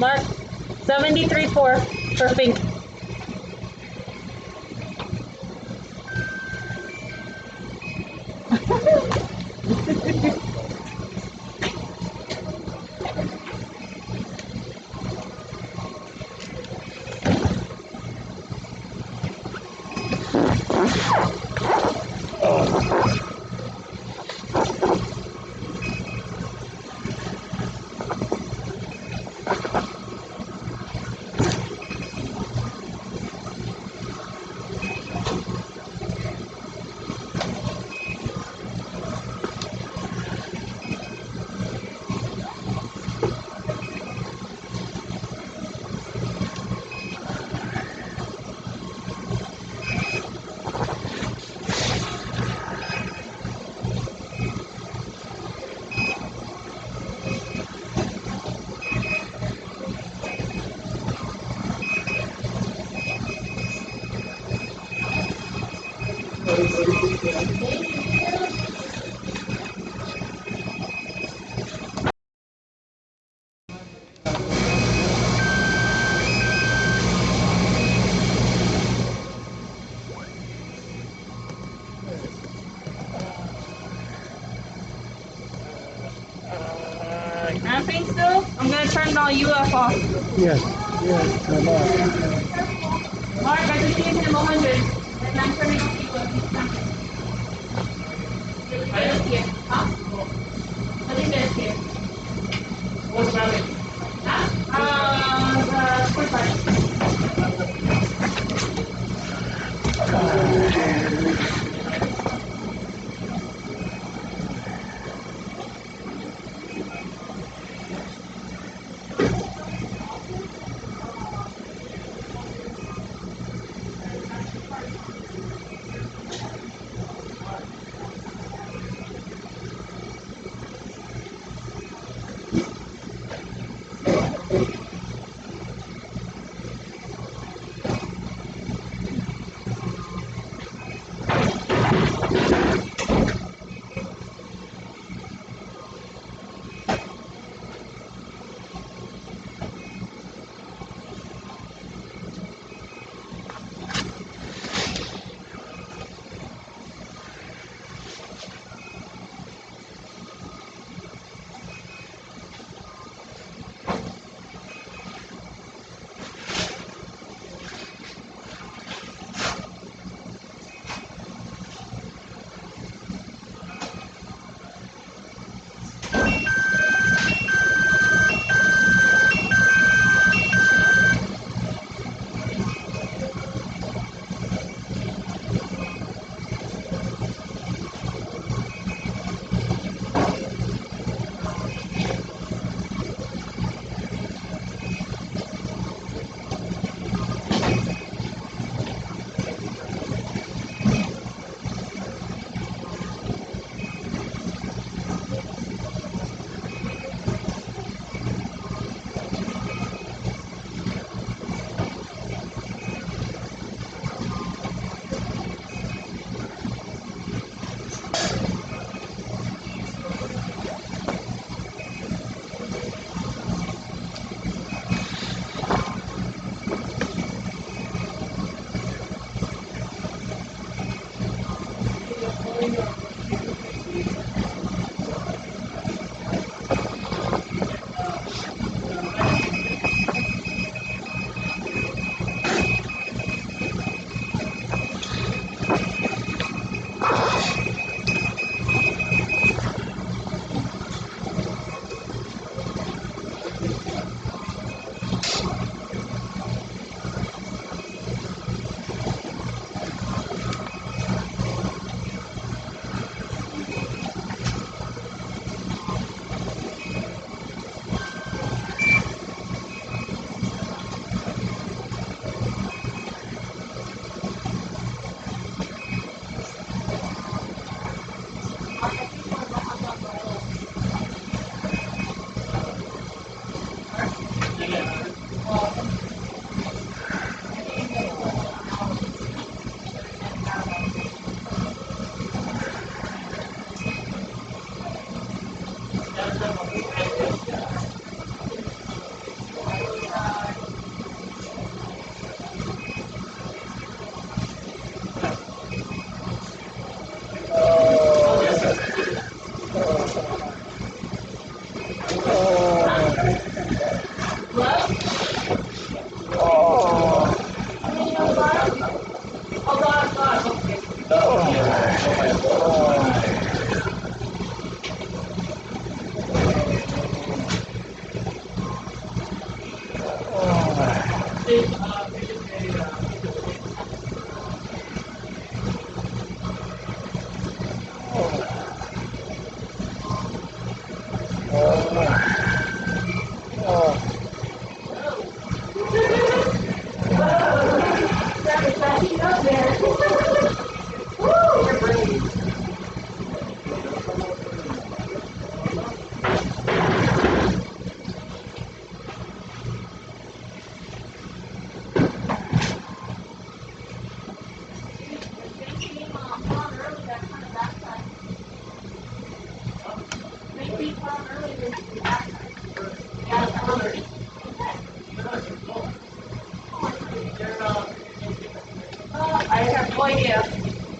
Mark, 73-4 for Fink. you know UFO? Yes, yes, my Mark, I just gave him 100, and I'm turning to. 哦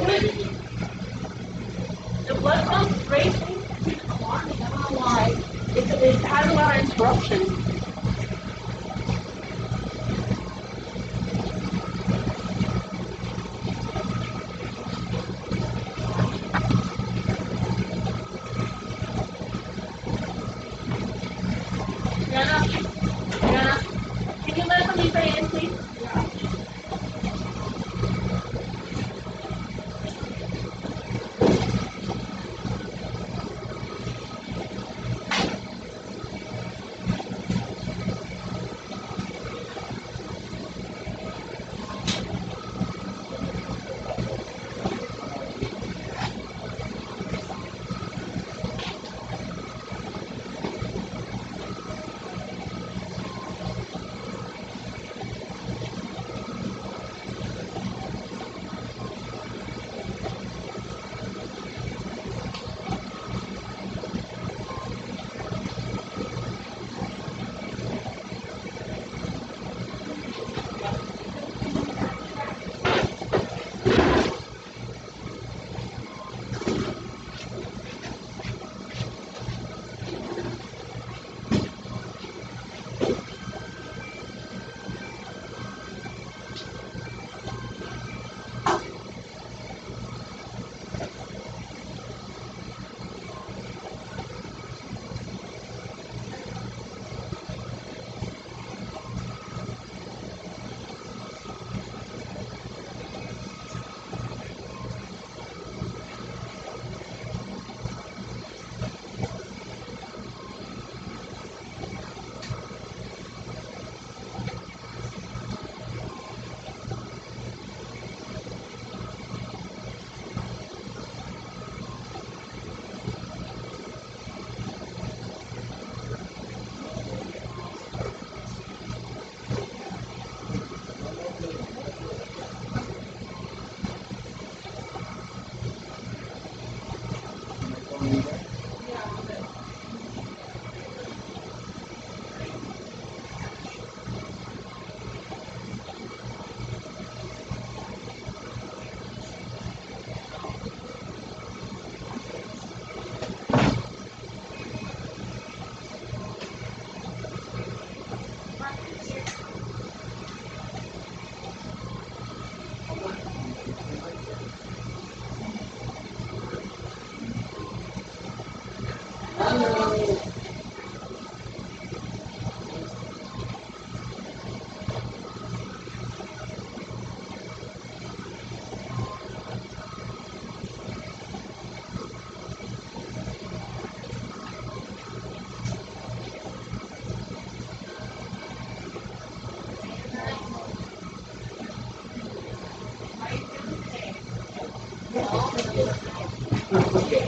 The blood comes racing, it's alarming, I don't know why. It, it has a lot of interruptions. Okay.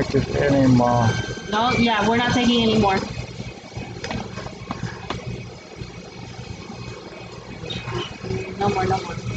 It anymore. No, yeah, we're not taking any more. No more, no more.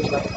いい?